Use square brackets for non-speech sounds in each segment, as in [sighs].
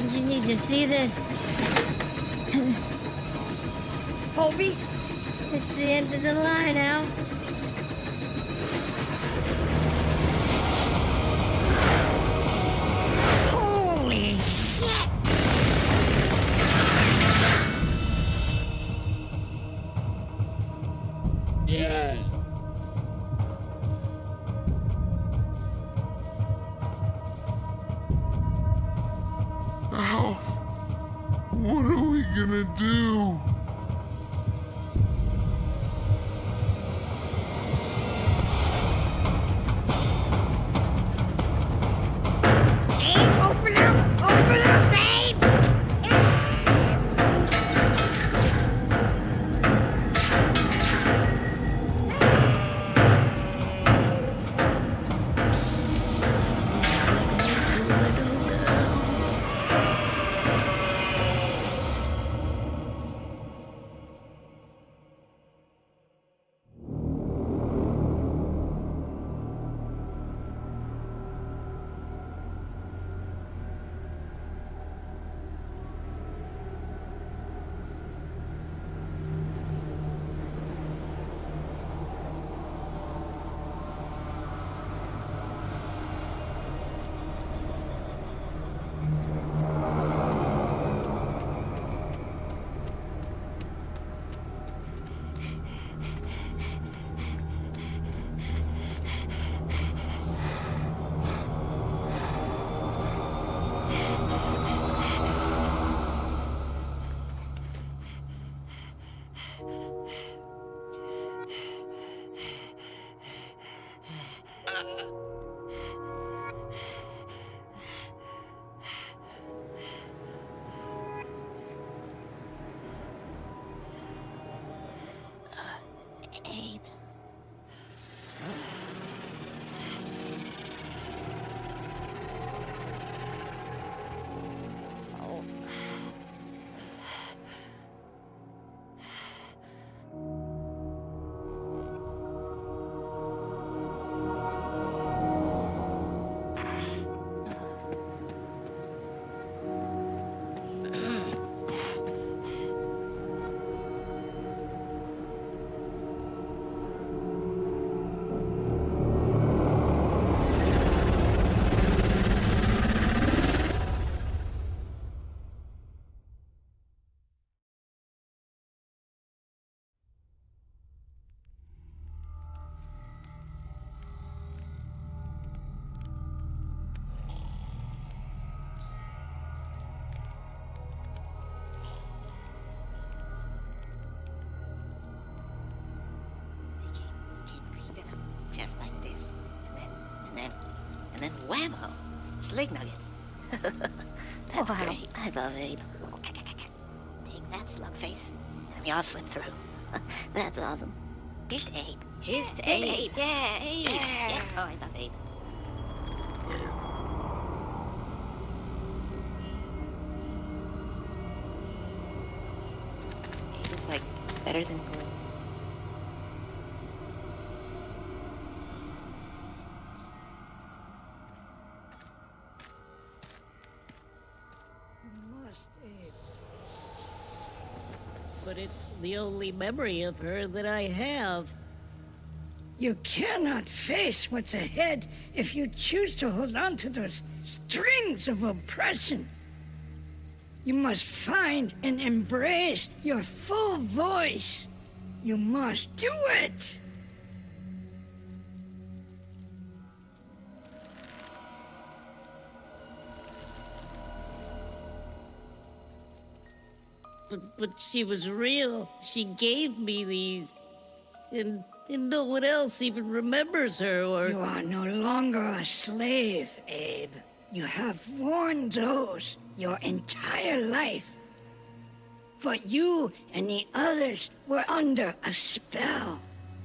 think you need to see this. Colby, It's the end of the line, Al. Like this. And then, and then, and then whammo! Slig nuggets. [laughs] That's Wow. great. I love Abe. Take that, slug face. And we all slip through. [laughs] That's awesome. Here's to Abe. Here's to Abe. Abe. Yeah, Abe. Yeah. Oh, I love. Abe the only memory of her that I have. You cannot face what's ahead if you choose to hold on to those strings of oppression. You must find and embrace your full voice. You must do it. But, but she was real. She gave me these. And, and no one else even remembers her or. You are no longer a slave, Abe. You have worn those your entire life. But you and the others were under a spell.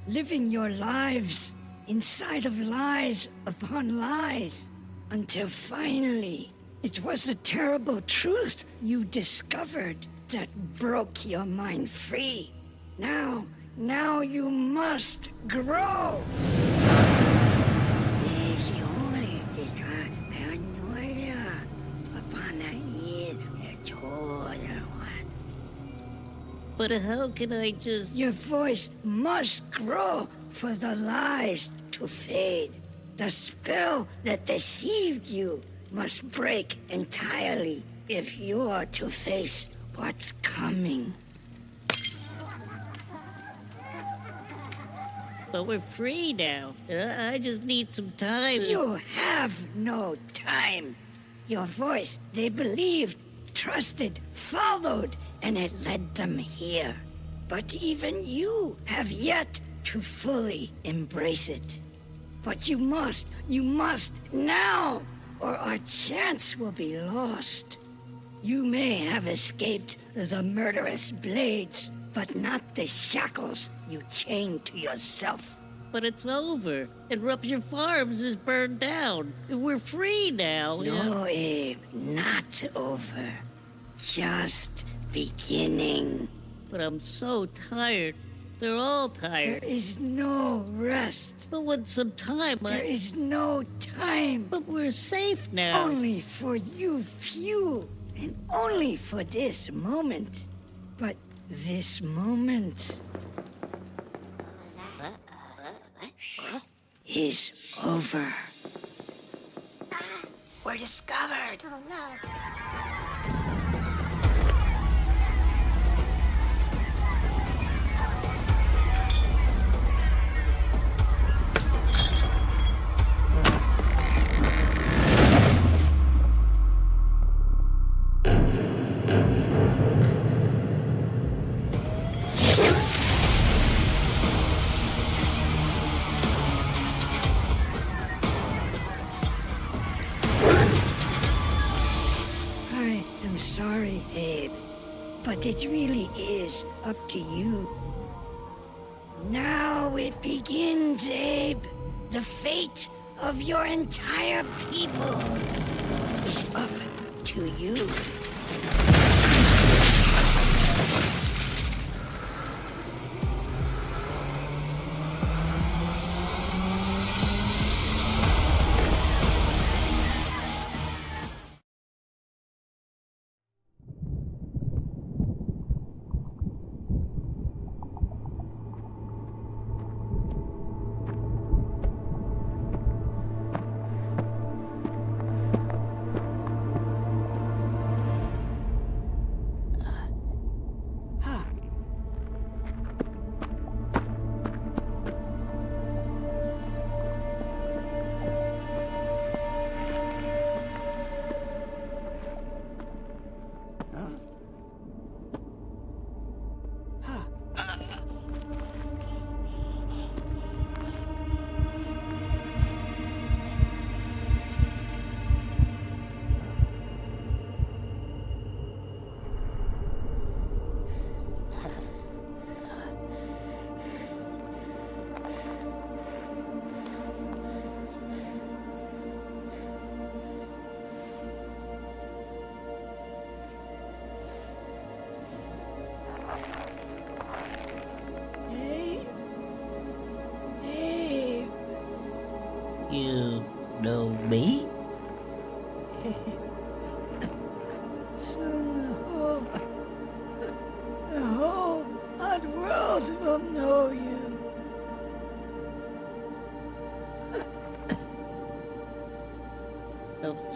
living your lives inside of lies upon lies, until finally it was the terrible truth you discovered that broke your mind free. Now, now you must grow. But how can I just... Your voice must grow for the lies to fade. The spell that deceived you must break entirely if you're to face what's coming. But we're free now. Uh, I just need some time. You have no time. Your voice, they believed, trusted, followed, and it led them here. But even you have yet to fully embrace it. But you must, you must now, or our chance will be lost. You may have escaped the murderous blades, but not the shackles you chained to yourself. But it's over. And Rupture Farms is burned down. We're free now. No, Abe, not over. Just beginning. But I'm so tired. They're all tired. There is no rest. But with some time, There I... is no time. But we're safe now. Only for you few, and only for this moment. But this moment is over. We're discovered. Oh no. Abe, but it really is up to you. Now it begins, Abe. The fate of your entire people is up to you.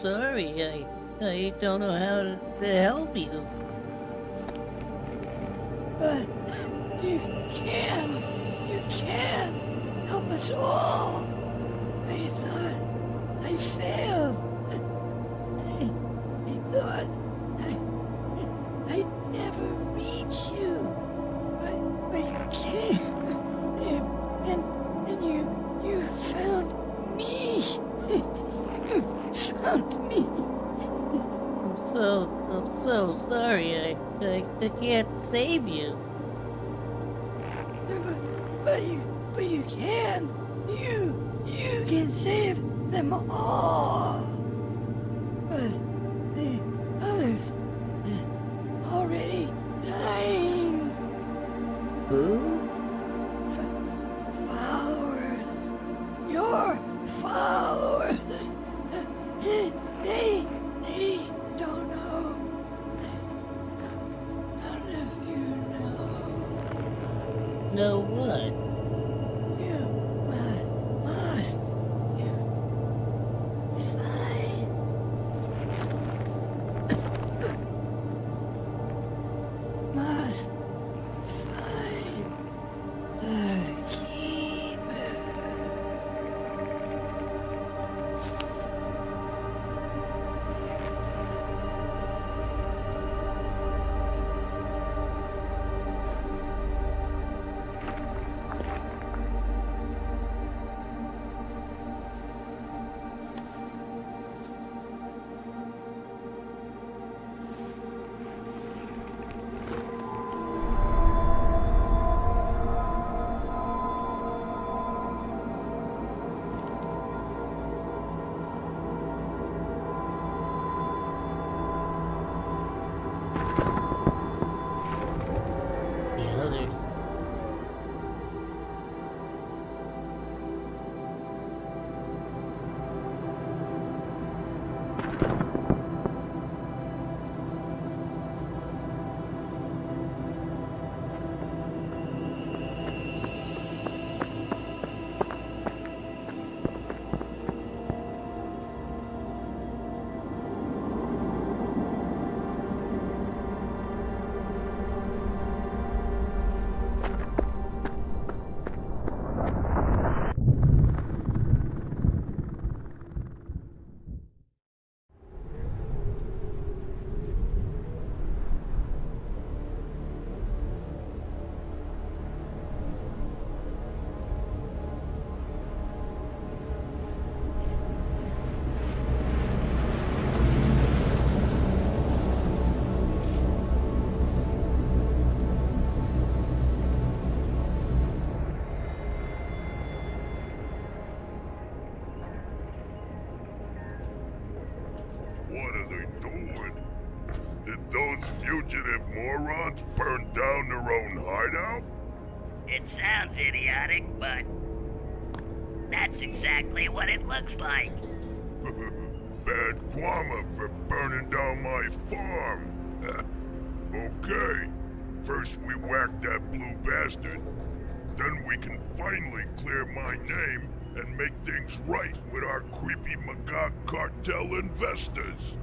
Sorry. I I don't know how to, to help you. Can save them all. Fugitive morons burn down their own hideout? It sounds idiotic, but that's exactly what it looks like. [laughs] Bad karma for burning down my farm. [laughs] okay, first we whack that blue bastard. Then we can finally clear my name and make things right with our creepy Magog cartel investors.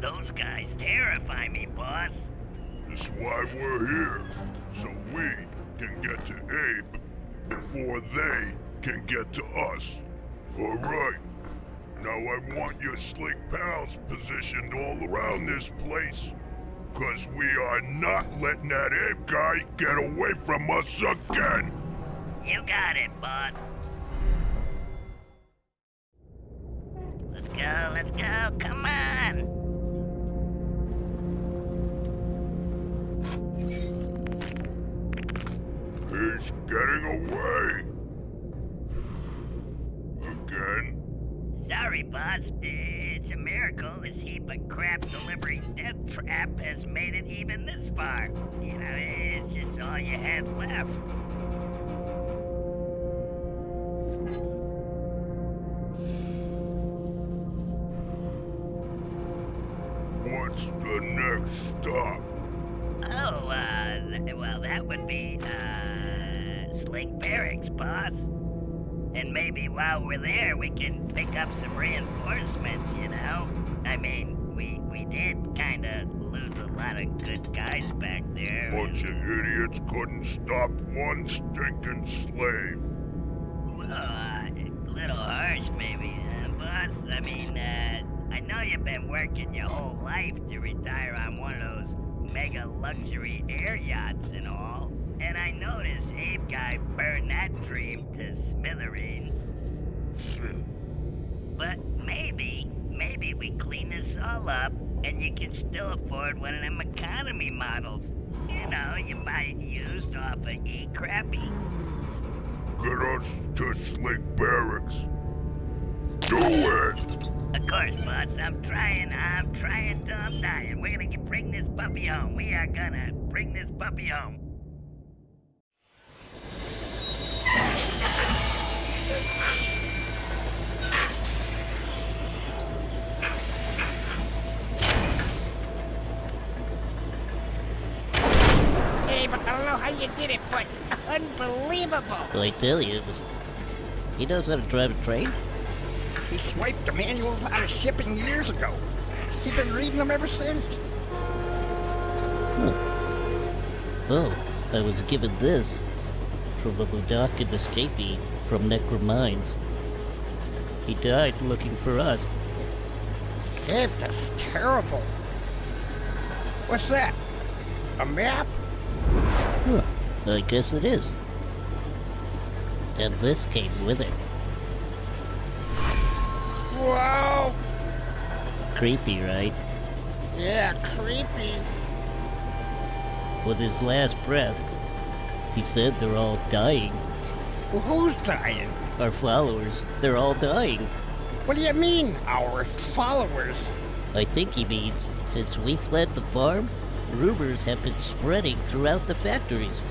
Those guys terrify me, boss. That's why we're here, so we can get to Abe before they can get to us. All right. Now I want your Slig pals positioned all around this place. Cause we are not letting that Abe guy get away from us again. You got it, boss. Let's go, let's go, come on! He's getting away. Again? Sorry, boss. It's a miracle this heap of crap delivery death trap has made it even this far. You know, it's just all you had left. What's the next stop? Oh, uh, th- well, that would be, uh, Slig Barracks, boss. And maybe while we're there, we can pick up some reinforcements, you know? I mean, we, we did kinda lose a lot of good guys back there. Bunch of idiots couldn't stop one stinking slave. Well, uh, a little harsh, maybe, uh, boss. I mean, uh, I know you've been working your whole life to retire on one of those mega luxury air yachts and all. And I noticed Abe guy burned that dream to smithereens. But maybe, maybe we clean this all up and you can still afford one of them economy models. You know, you buy it used off of E-Crappy. get us to Slig Barracks. Do it! Of course, boss. I'm trying. I'm trying till I'm dying. We're gonna get, bring this puppy home. We are gonna bring this puppy home. Hey, but I don't know how you did it, but unbelievable. I tell you, he knows how to drive a train. He swiped the manuals out of shipping years ago. He's been reading them ever since. Oh, I was given this from a Mudokon escapee from Necrum Mines. He died looking for us. That is terrible. What's that? A map? Huh, I guess it is. And this came with it. Wow! Creepy, right? Yeah, creepy. With his last breath, he said they're all dying. Well, who's dying? Our followers, they're all dying. What do you mean, our followers? I think he means since we fled the farm, rumors have been spreading throughout the factories.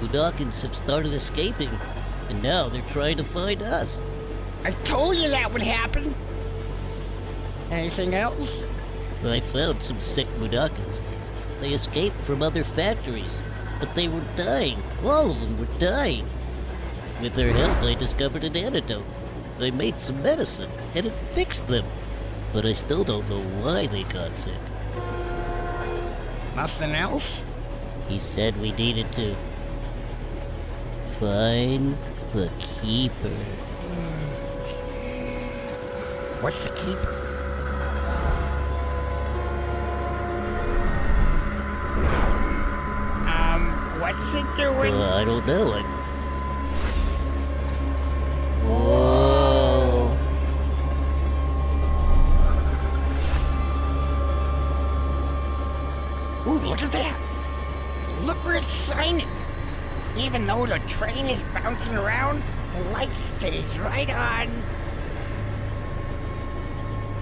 Mudokons have started escaping, and now they're trying to find us. I told you that would happen. Anything else? I found some sick Mudokons. They escaped from other factories, but they were dying. All of them were dying. With their help, I discovered an antidote. I made some medicine, and it fixed them. But I still don't know why they got sick. Nothing else? He said we needed to find the keeper. Hmm. What's the keeper? Doing? Uh, I don't know. I... Whoa. Ooh, look at that! Look where it's shining! Even though the train is bouncing around, the light stays right on.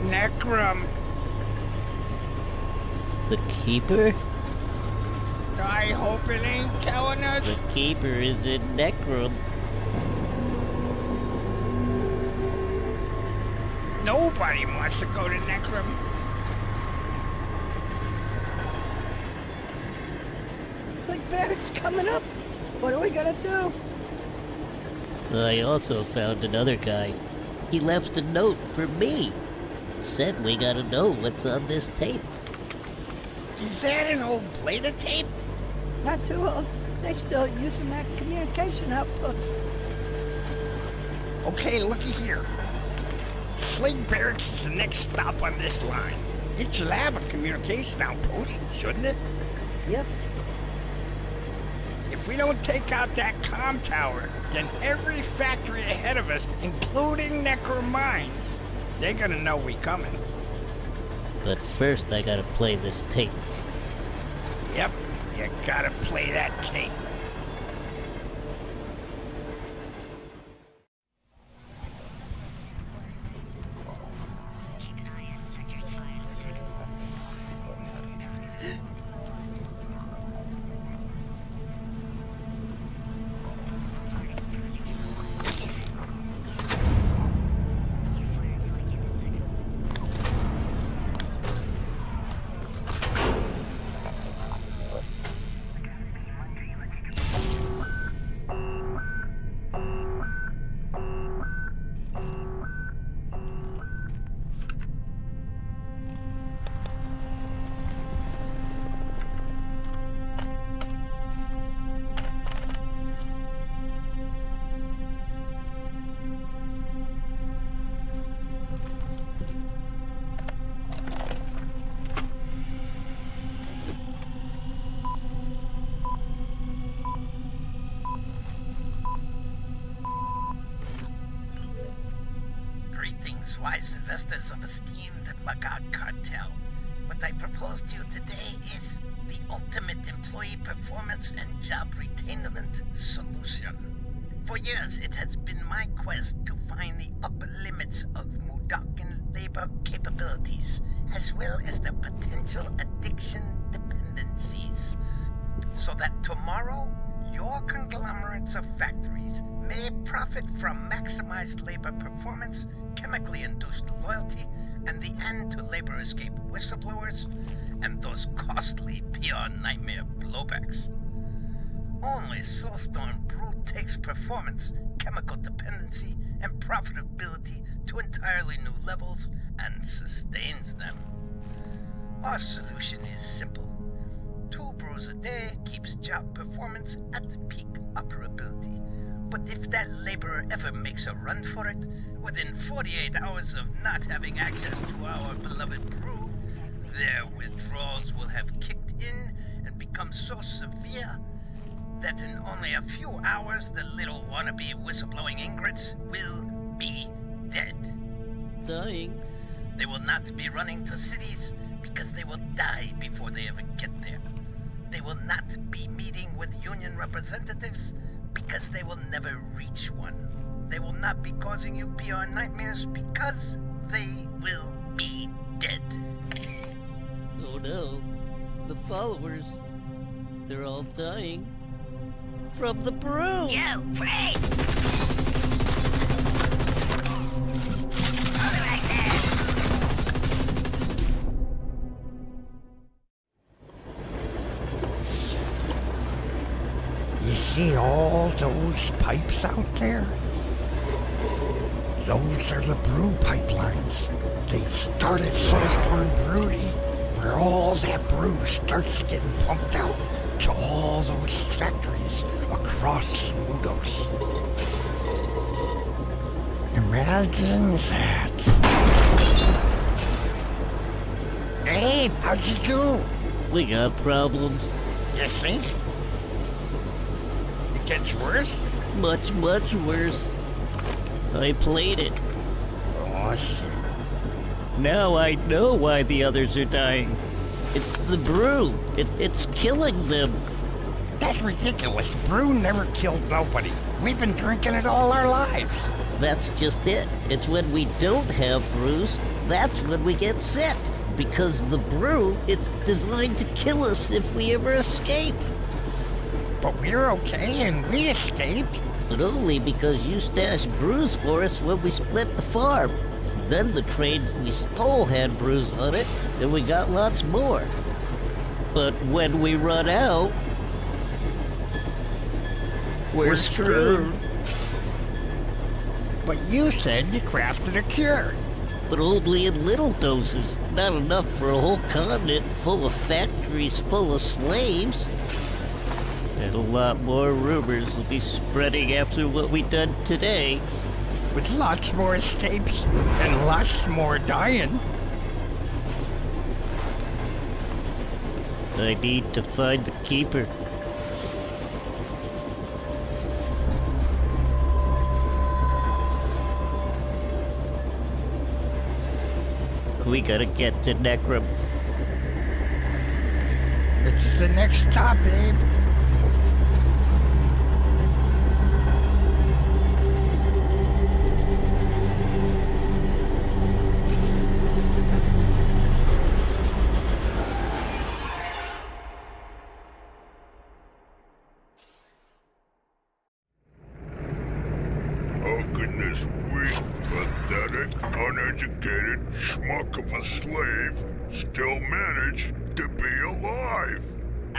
Necrum. The keeper? I hope it ain't telling us. The keeper is in Necrum. Nobody wants to go to Necrum. Slig Barracks coming up. What are we gonna do? I also found another guy. He left a note for me. Said we gotta know what's on this tape. Is that an old plate of tape? Not too old. They still using that communication outpost. Okay, looky here. Slade Barracks is the next stop on this line. It should have a communication outpost, shouldn't it? Yep. If we don't take out that comm tower, then every factory ahead of us, including Necrum Mines, they're gonna know we coming. But first I gotta play this tape. Gotta play that tape. Wise investors of esteemed Magog Cartel. What I propose to you today is the ultimate employee performance and job retainment solution. For years, it has been my quest to find the upper limits of Mudokon labor capabilities, as well as the potential addiction dependencies, so that tomorrow, your conglomerates of factories may profit from maximized labor performance, chemically induced loyalty, and the end to labor escape whistleblowers, and those costly PR nightmare blowbacks. Only Soulstorm Brew takes performance, chemical dependency, and profitability to entirely new levels and sustains them. Our solution is simple. Two brews a day keeps job performance at the peak operability. But if that laborer ever makes a run for it, within 48 hours of not having access to our beloved brew, their withdrawals will have kicked in and become so severe that in only a few hours the little wannabe whistleblowing ingrates will be dead. Dying? They will not be running to cities because they will die before they ever get there. They will not be meeting with union representatives because they will never reach one. They will not be causing you PR nightmares because they will be dead. Oh no. The followers. They're all dying. From the brew! Yo, Frank! See all those pipes out there? Those are the brew pipelines. They started Soulstorm Brewery, where all that brew starts getting pumped out to all those factories across Mudos. Imagine that. Hey, how'd you do? We got problems. You think? It gets worse? Much, much worse. I played it. Oh, shit. Now I know why the others are dying. It's the brew. It, it's killing them. That's ridiculous. Brew never killed nobody. We've been drinking it all our lives. That's just it. It's when we don't have brews, that's when we get sick. Because the brew, it's designed to kill us if we ever escape. But we're okay and we escaped. But only because you stashed brews for us when we split the farm. Then the train we stole had brews on it, and we got lots more. But when we run out, we're, screwed. But you said you crafted a cure. But only in little doses, not enough for a whole continent full of factories full of slaves. A lot more rumors will be spreading after what we done today. With lots more escapes and lots more dying. I need to find the keeper. We gotta get to Necrum. It's the next stop, Abe.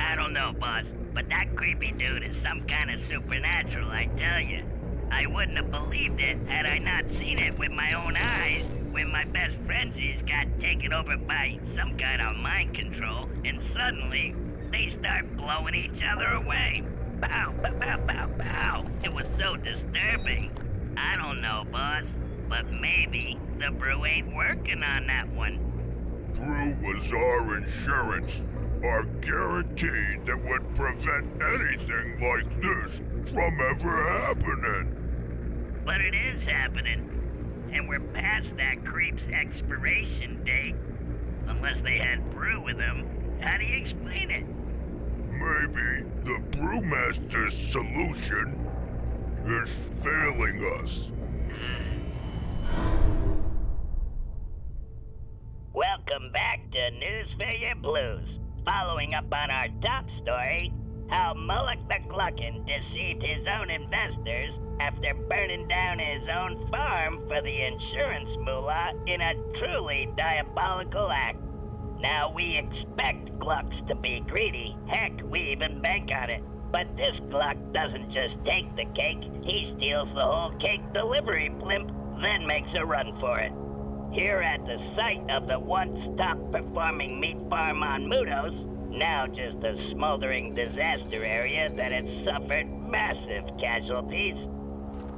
I don't know, boss, but that creepy dude is some kind of supernatural, I tell you. I wouldn't have believed it had I not seen it with my own eyes when my best frenzies got taken over by some kind of mind control, and suddenly they start blowing each other away. Bow, bow, bow, bow, bow. It was so disturbing. I don't know, boss, but maybe the brew ain't working on that one. Brew was our insurance, our guaranteed that would prevent anything like this from ever happening. But it is happening. And we're past that creep's expiration date. Unless they had brew with them. How do you explain it? Maybe the brewmaster's solution is failing us. [sighs] Welcome back to News for Your Blues. Following up on our top story, how Molluck the Glukkon deceived his own investors after burning down his own farm for the insurance moolah in a truly diabolical act. Now we expect Glucks to be greedy. Heck, we even bank on it. But this Gluck doesn't just take the cake, he steals the whole cake delivery blimp, then makes a run for it. Here at the site of the once top performing meat farm on Mudos, now just a smoldering disaster area that has suffered massive casualties.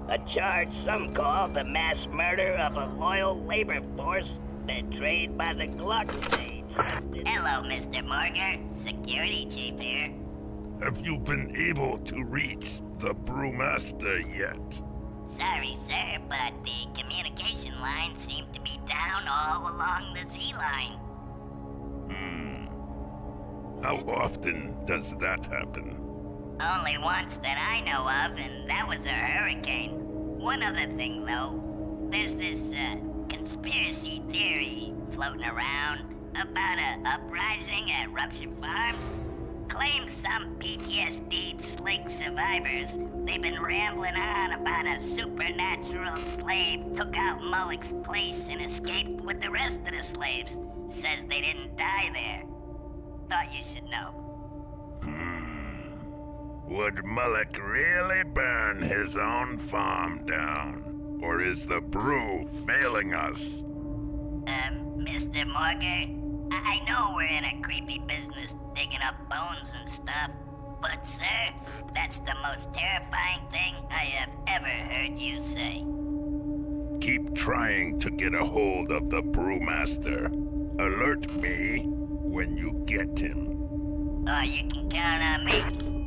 A charge some call the mass murder of a loyal labor force betrayed by the Gluck state. Hello, Mr. Morgan. Security chief here. Have you been able to reach the brewmaster yet? Sorry, sir, but the communication lines seem to be down all along the Z line. Hmm. How often does that happen? Only once that I know of, and that was a hurricane. One other thing, though. There's this, uh, conspiracy theory floating around about a uprising at Rupture Farms. Claims some PTSD Slig survivors. They've been rambling on about a supernatural slave took out Molluck's place and escaped with the rest of the slaves. Says they didn't die there. Thought you should know. Hmm. Would Mullock really burn his own farm down? Or is the brew failing us? Um, Mr. Morger, I, I know we're in a creepy business digging up bones and stuff, but sir, that's the most terrifying thing I have ever heard you say. Keep trying to get a hold of the brewmaster. Alert me when you get him. Oh, you can count on me.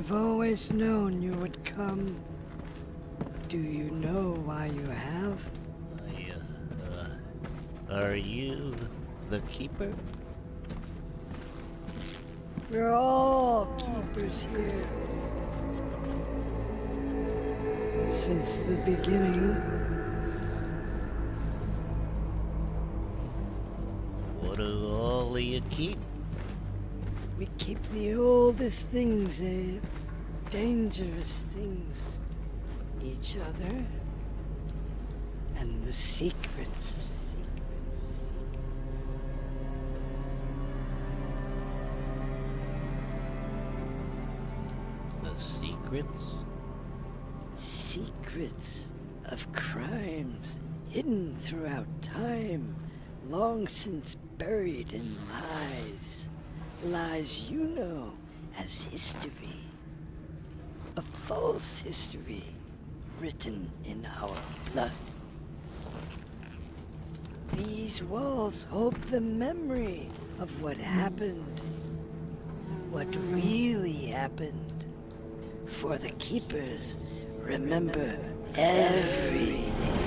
I've always known you would come. Do you know why you have? I, uh, are you the keeper? We're all keepers here. Since the beginning. What do all of you keep? We keep the oldest things, Abe. Dangerous things. Each other. And the secrets. Secrets. The secrets? Secrets of crimes hidden throughout time, long since buried in lies. Lies you know as history. A false history written in our blood. These walls hold the memory of what happened. What really happened. For the Keepers, remember everything.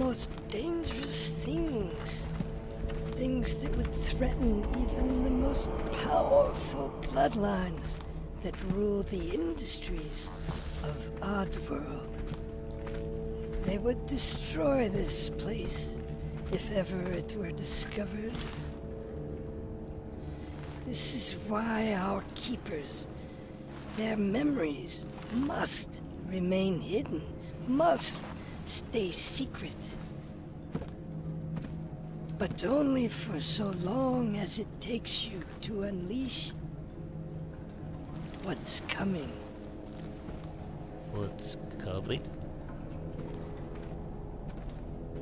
Most dangerous things. Things that would threaten even the most powerful bloodlines that rule the industries of Oddworld. They would destroy this place if ever it were discovered. This is why our keepers, their memories must remain hidden, must stay secret. But only for so long as it takes you to unleash what's coming. What's coming?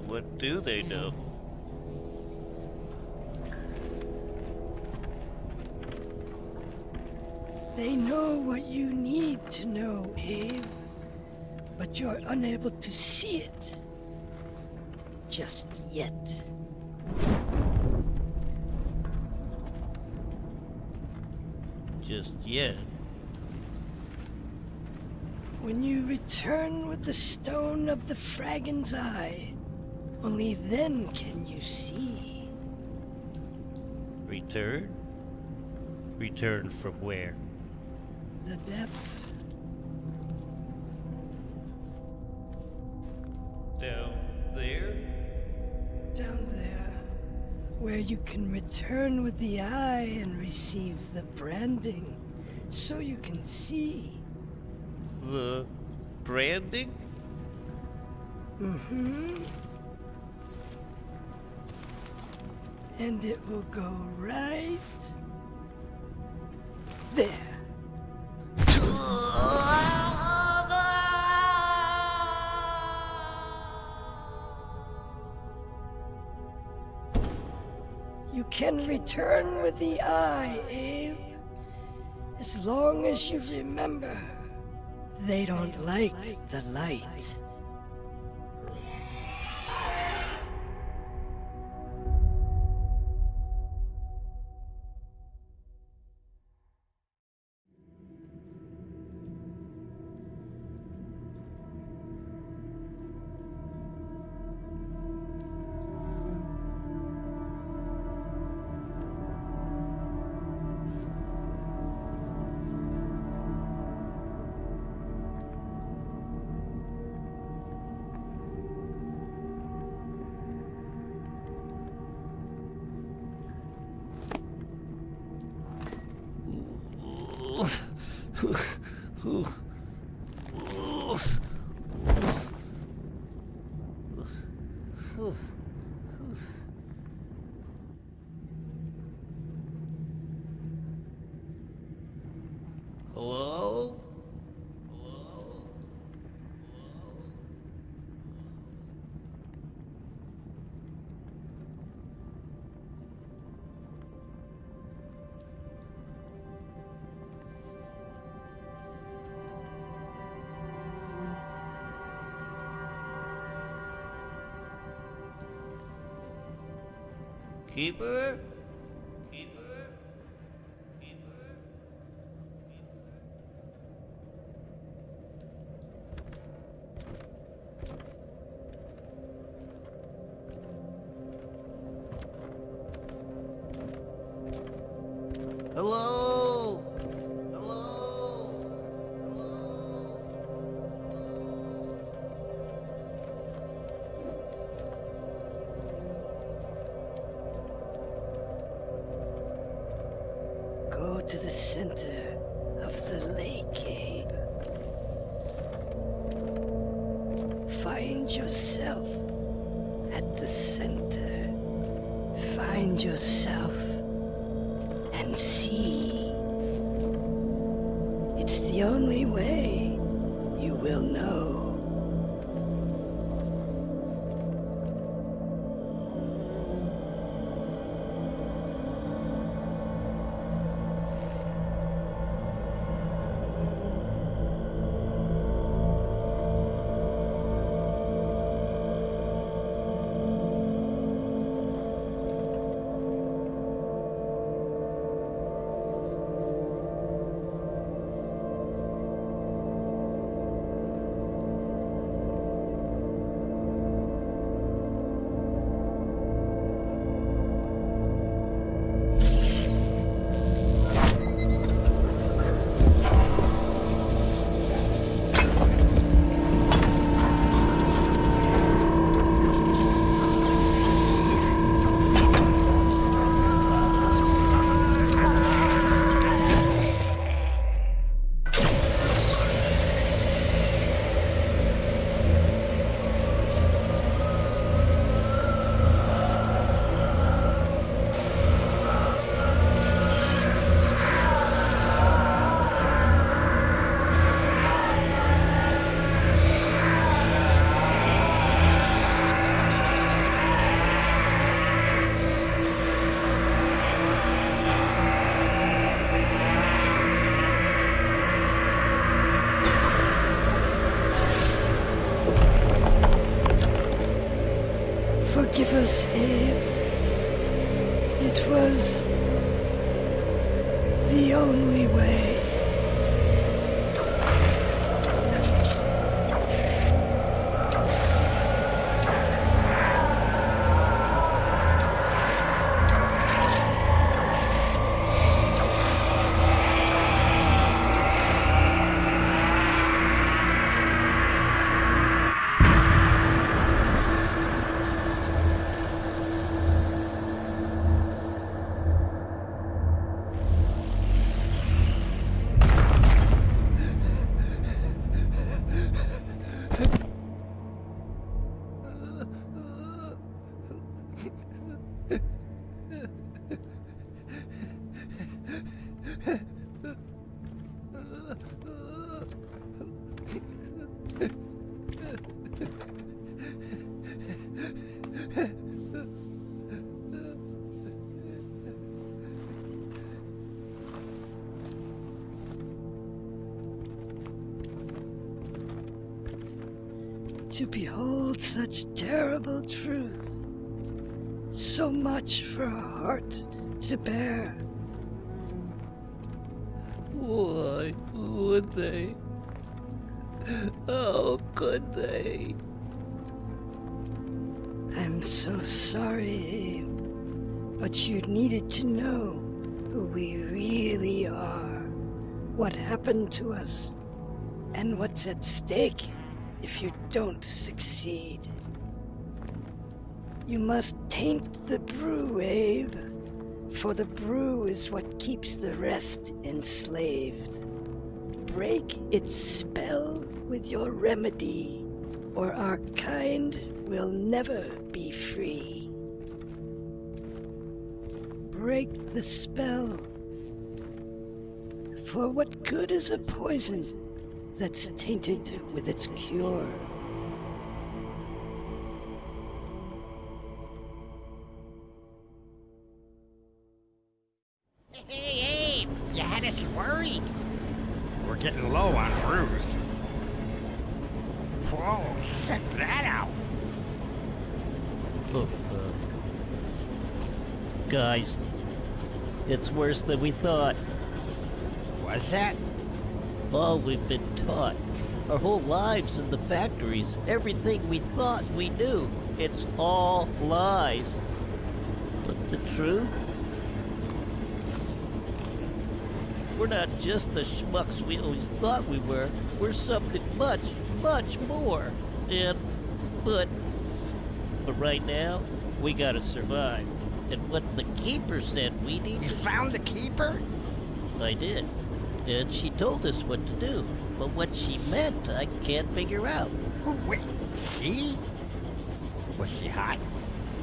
What do they know? They know what you need to know, Abe. But you're unable to see it. Just yet. Just yet. When you return with the stone of the Fragon's Eye, only then can you see. Return? Return from where? The depths. Where you can return with the eye and receive the branding. So you can see. The branding? Mm-hmm. And it will go right You can return with the eye, Abe. As long as you remember, they don't like the light. Keeper? The only way To behold such terrible truth. So much for a heart to bear. Why would they? How could they? I'm so sorry, But you needed to know who we really are, what happened to us, and what's at stake if you don't succeed. You must taint the brew, Abe, for the brew is what keeps the rest enslaved. Break its spell with your remedy, or our kind will never be free. Break the spell. For what good is a poison that's tainted with its cure? Hey, Abe, you had us worried. We're getting low on brews. Whoa, check that out. Oh, guys. It's worse than we thought. Was that? All we've been taught. Our whole lives in the factories. Everything we thought we knew. It's all lies. But the truth? We're not just the schmucks we always thought we were. We're something much, much more. And, but, but right now, we gotta survive. And what the keeper said we need You to found the keeper? I did. And she told us what to do. But what she meant, I can't figure out. Who, wait, she? Was she hot?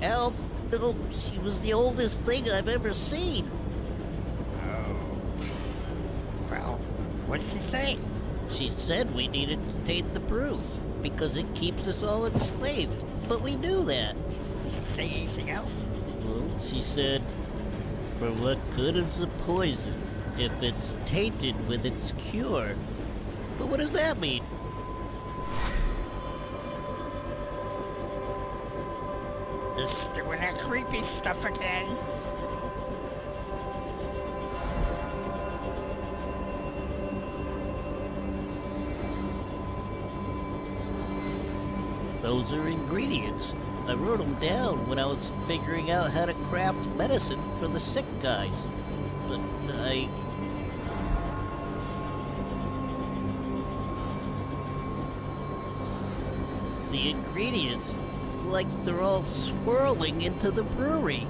Al, no, she was the oldest thing I've ever seen. Oh. Well, what'd she say? She said we needed to take the proof, because it keeps us all enslaved. But we knew that. Say anything else? Well, she said, for what good is the poison if it's tainted with its cure? But what does that mean? Just doing that creepy stuff again. Those are ingredients. I wrote them down when I was figuring out how to craft medicine for the sick guys. But I... The ingredients, it's like they're all swirling into the brewery.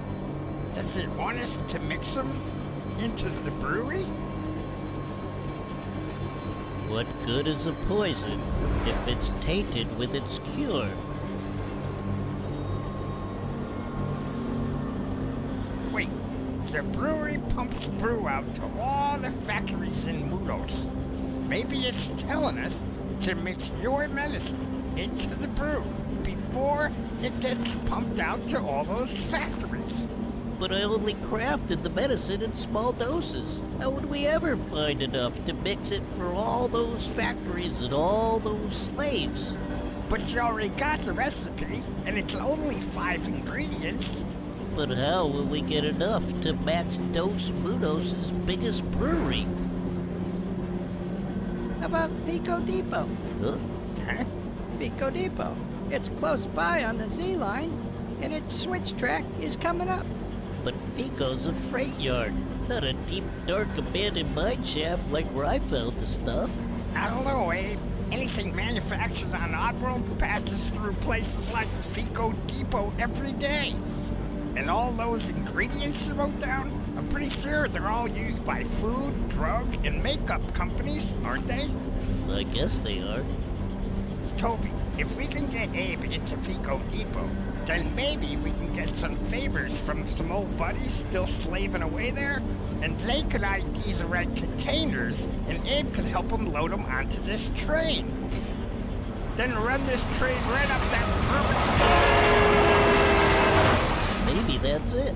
Does it want us to mix them into the brewery? What good is a poison if it's tainted with its cure? Wait, the brewery pumps brew out to all the factories in Mudos. Maybe it's telling us to mix your medicine into the brew before it gets pumped out to all those factories. But I only crafted the medicine in small doses. How would we ever find enough to mix it for all those factories and all those slaves? But you already got the recipe, and it's only five ingredients. But how will we get enough to match Dos Mudos' biggest brewery? How about FeeCo Depot? Huh? Huh? FeeCo Depot. It's close by on the Z line, and its switch track is coming up. But FeeCo's a freight yard, not a deep, dark, abandoned mine shaft like where I found the stuff. I don't know, Abe. Anything manufactured on Oddworld passes through places like the FeeCo Depot every day. And all those ingredients you wrote down, I'm pretty sure they're all used by food, drug, and makeup companies, aren't they? I guess they are. Toby, if we can get Abe into FeeCo Depot, then maybe we can get some favors from some old buddies still slaving away there, and they could ID the red containers, and Abe could help them load them onto this train. Then run this train right up that permit. Maybe that's it.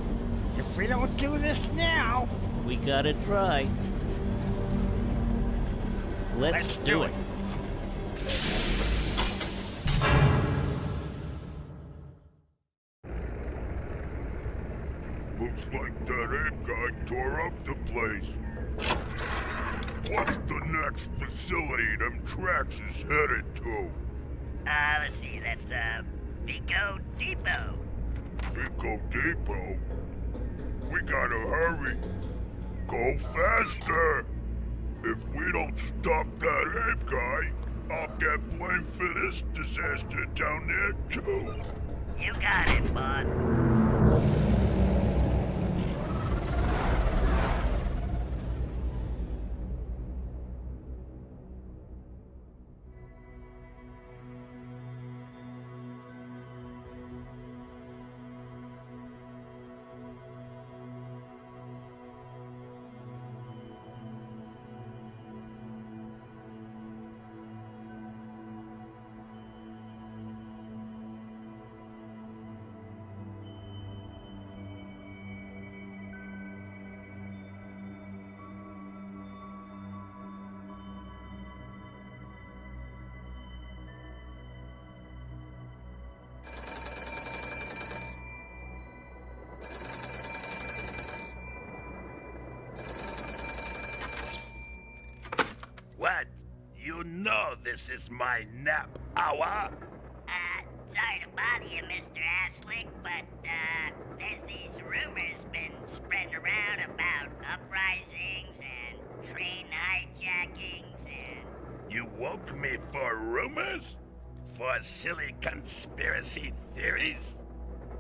If we don't do this now, We gotta try. Let's, let's do it. Looks like that ape guy tore up the place. What's the next facility them tracks is headed to? Uh, let's see, that's, uh, FeeCo Depot. FeeCo Depot? We gotta hurry. Go faster! If we don't stop that ape guy, I'll get blamed for this disaster down there too. You got it, boss. This is my nap hour. Uh, sorry to bother you, Mr. Aslik, but, uh, there's these rumors been spreading around about uprisings and train hijackings and... You woke me for rumors? For silly conspiracy theories?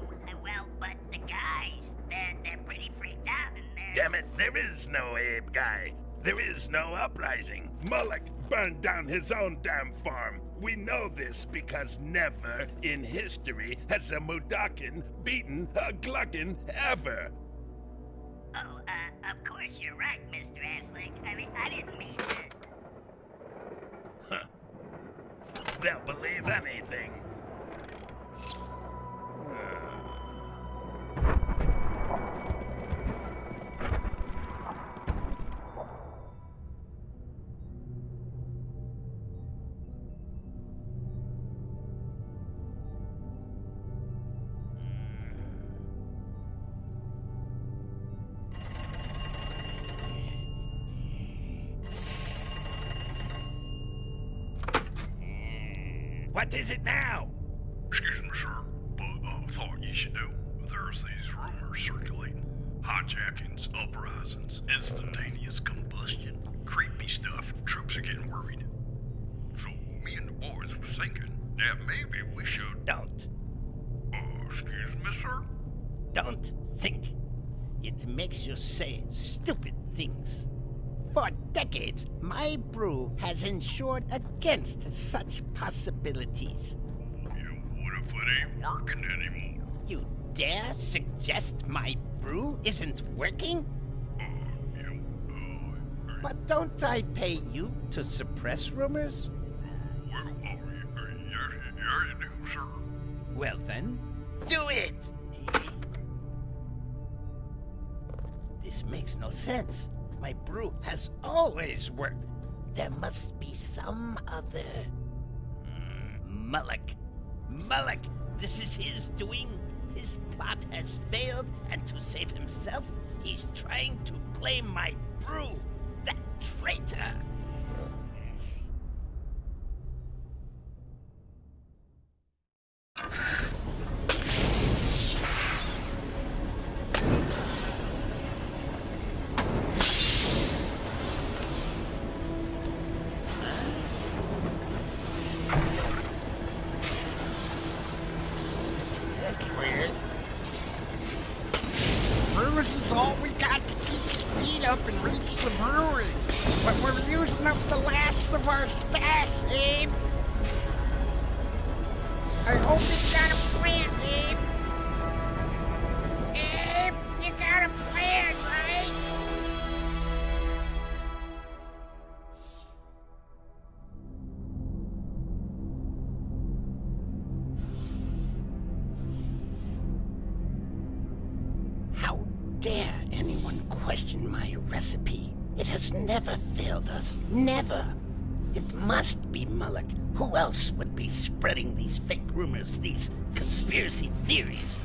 Uh, well, but the guys, they're, they're pretty freaked out and they're... Damn it, there is no Abe guy. There is no uprising. Molluck burned down his own damn farm. We know this because never in history has a Mudokon beaten a Glukkon ever. Oh, uh, of course you're right, Mr. Aslik. I mean, I didn't mean to... They'll believe anything. It now? Against such possibilities. What if it ain't working anymore? You dare suggest my brew isn't working? But don't I pay you to suppress rumors? Well, uh, y- uh, yes, yes, you do, sir. Well then, do it! This makes no sense. My brew has always worked. There must be some other... Hmm, Molluck. Molluck, this is his doing. His plot has failed, and to save himself, he's trying to blame my brew. That traitor! Else would be spreading these fake rumors, these conspiracy theories?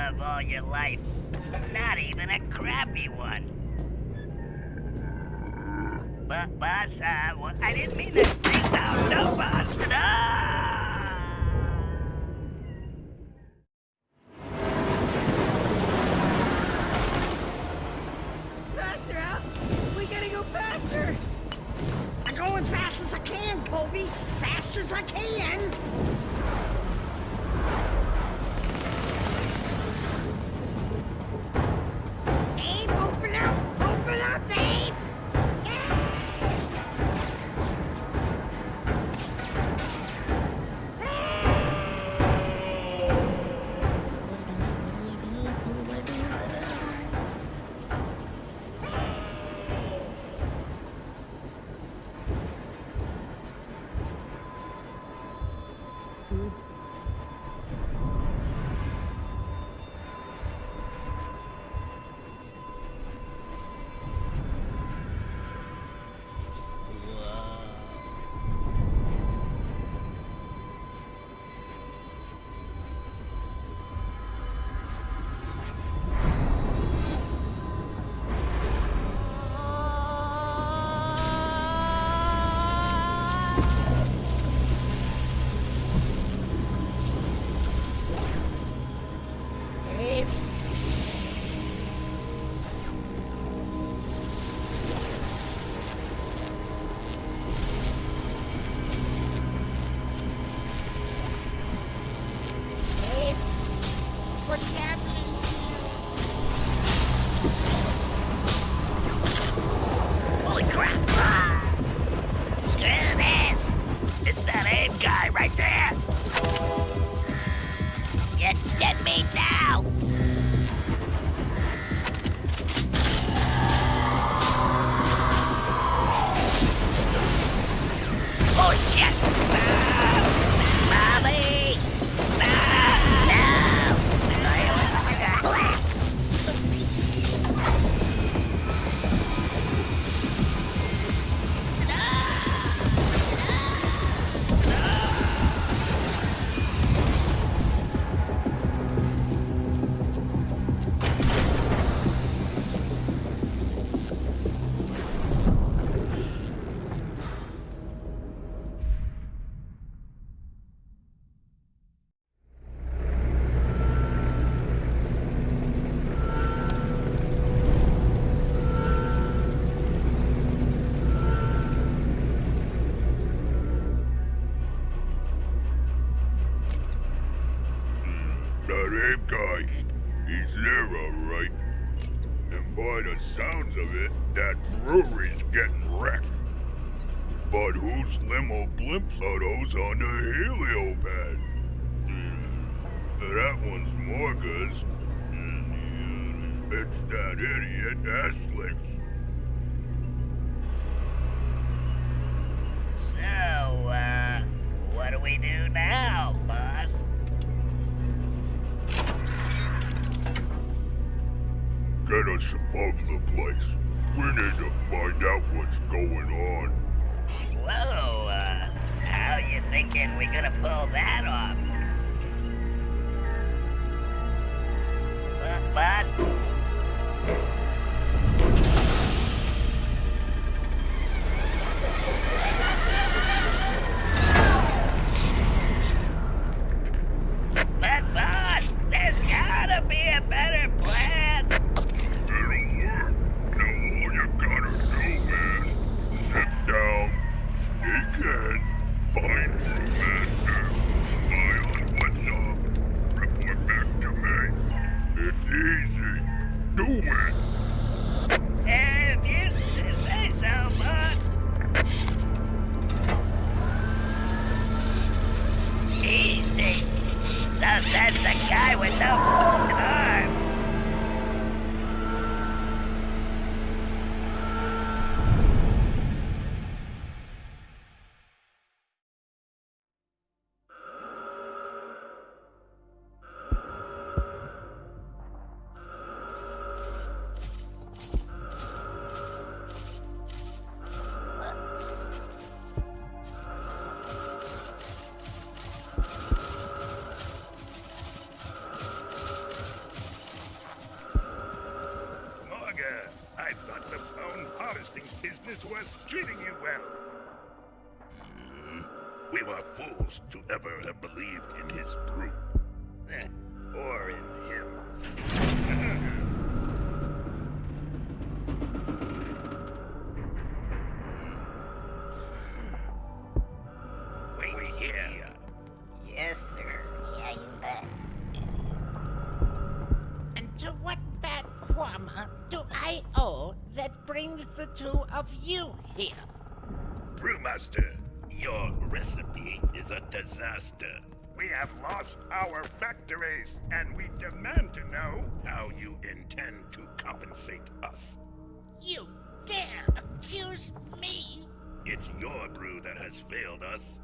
love all your life. Not even a crappy one. But, boss, uh, well, I didn't mean to freak out. No, boss. No! Blimps on the heliopad? That one's Morga's. And the It's that idiot Eslick's. So, uh, what do we do now, boss? Get us above the place. We need to find out what's going on. Whoa, thinking we're gonna pull that off? Boss? Were fools to ever have believed in his brew. How you intend to compensate us? You dare accuse me? It's your brew that has failed us.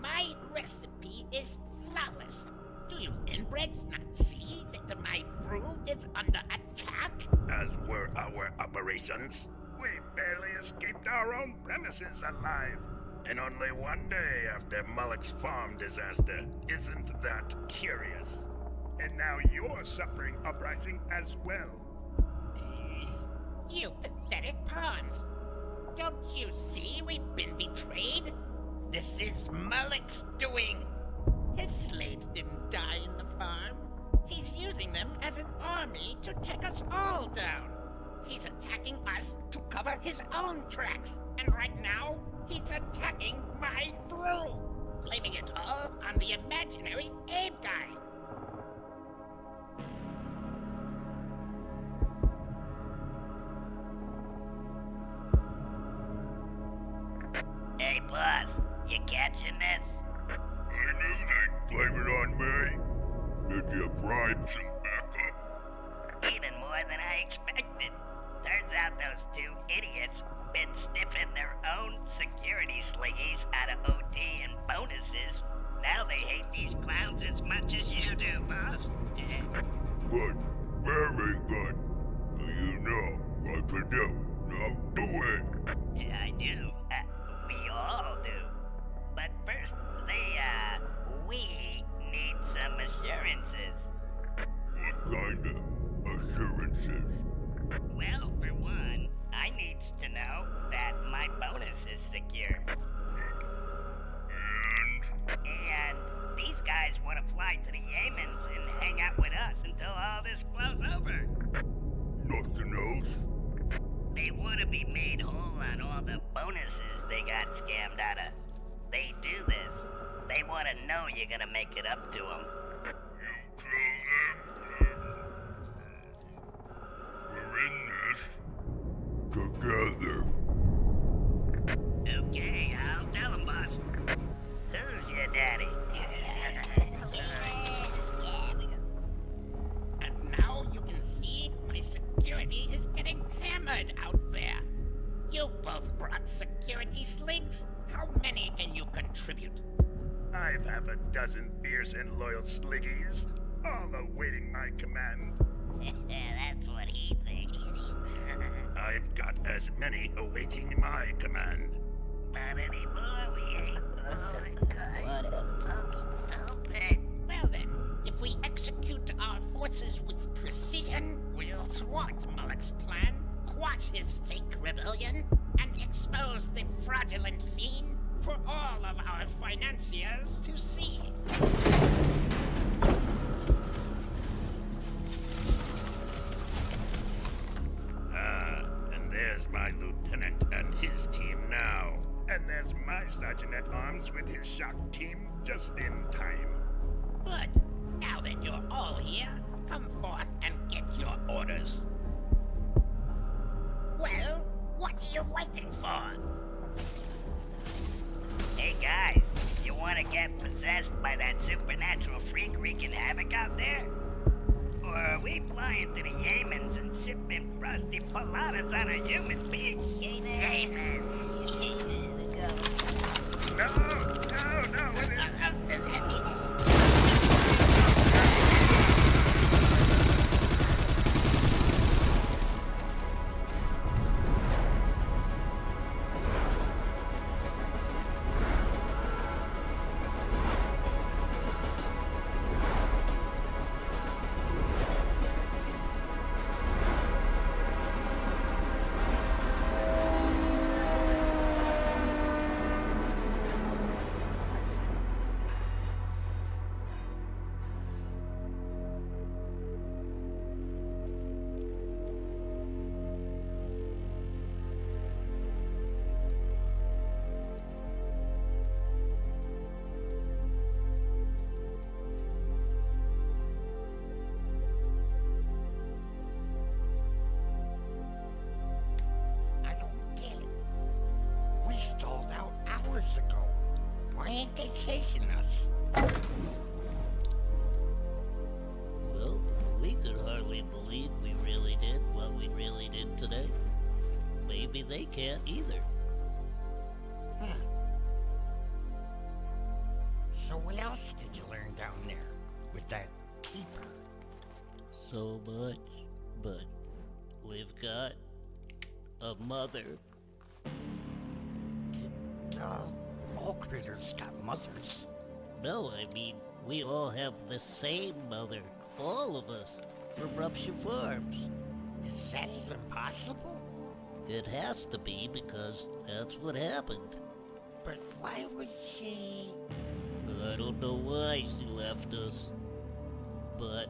My recipe is flawless. Do you inbreds not see that my brew is under attack? As were our operations. we barely escaped our own premises alive. And only one day after Molluck's farm disaster. Isn't that curious? And now you're suffering uprising as well. You pathetic pawns. Don't you see we've been betrayed? This is Molluck's doing. His slaves didn't die in the farm. He's using them as an army to take us all down. He's attacking us to cover his own tracks. And right now, he's attacking my brew. Blaming it all on the imaginary Abe guy. Hey, boss, you catching this? I knew they'd blame it on me. Did you bribe some backup? Even more than I expected. Turns out those two idiots been sniffing their own security slingies out of OT and bonuses. Now they hate these clowns as much as you do, boss. Good. Very good. You know what to do. Now do it. Yeah, I do. Kind of assurances? Well, for one, I needs to know that my bonus is secure. And these guys want to fly to the Yemens and hang out with us until all this blows over. Nothing else? They want to be made whole on all the bonuses they got scammed out of. They do this. They want to know you're gonna make it up to them. You tell them. Truly in this together. Okay, I'll tell him, boss. Who's your daddy? And now you can see my security is getting hammered out there. You both brought security Sligs. How many can you contribute? I've half a dozen fierce and loyal sliggies, all awaiting my command. That's what he thinks. [laughs] I've got as many awaiting my command. Not anymore, we ain't. [laughs] Well then, if we execute our forces with precision, we'll thwart Molluck's plan, quash his fake rebellion, and expose the fraudulent fiend for all of our financiers to see. There's my lieutenant and his team now. And there's my sergeant at arms with his shock team just in time. Good. Now that you're all here, come forth and get your orders. Well, what are you waiting for? Hey guys, you wanna get possessed by that supernatural freak wreaking havoc out there? Or are we flying to the Yemens and sipping frosty poladas on a human being? Yemen. No, no, no, is. So much, but we've got a mother. Duh. All critters got mothers. No, I mean, we all have the same mother. All of us. From Rupture Farms. Is that even possible? It has to be because that's what happened. But why would she... I don't know why she left us. But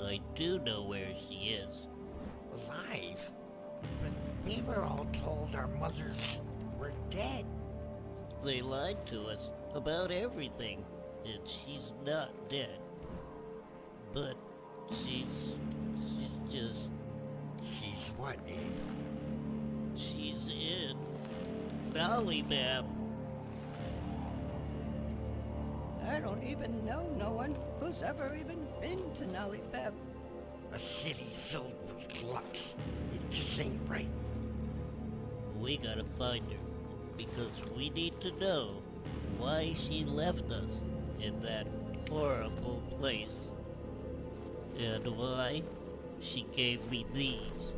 I do know where she is. alive? But we were all told our mothers were dead. They lied to us about everything, and she's not dead. But she's. she's just. She's what, Abe? She's in. Dolly Map. I don't even know no one who's ever even been to Nalipeb. A city filled with gluts. It just ain't right. We gotta find her. Because we need to know why she left us in that horrible place. And why she gave me these.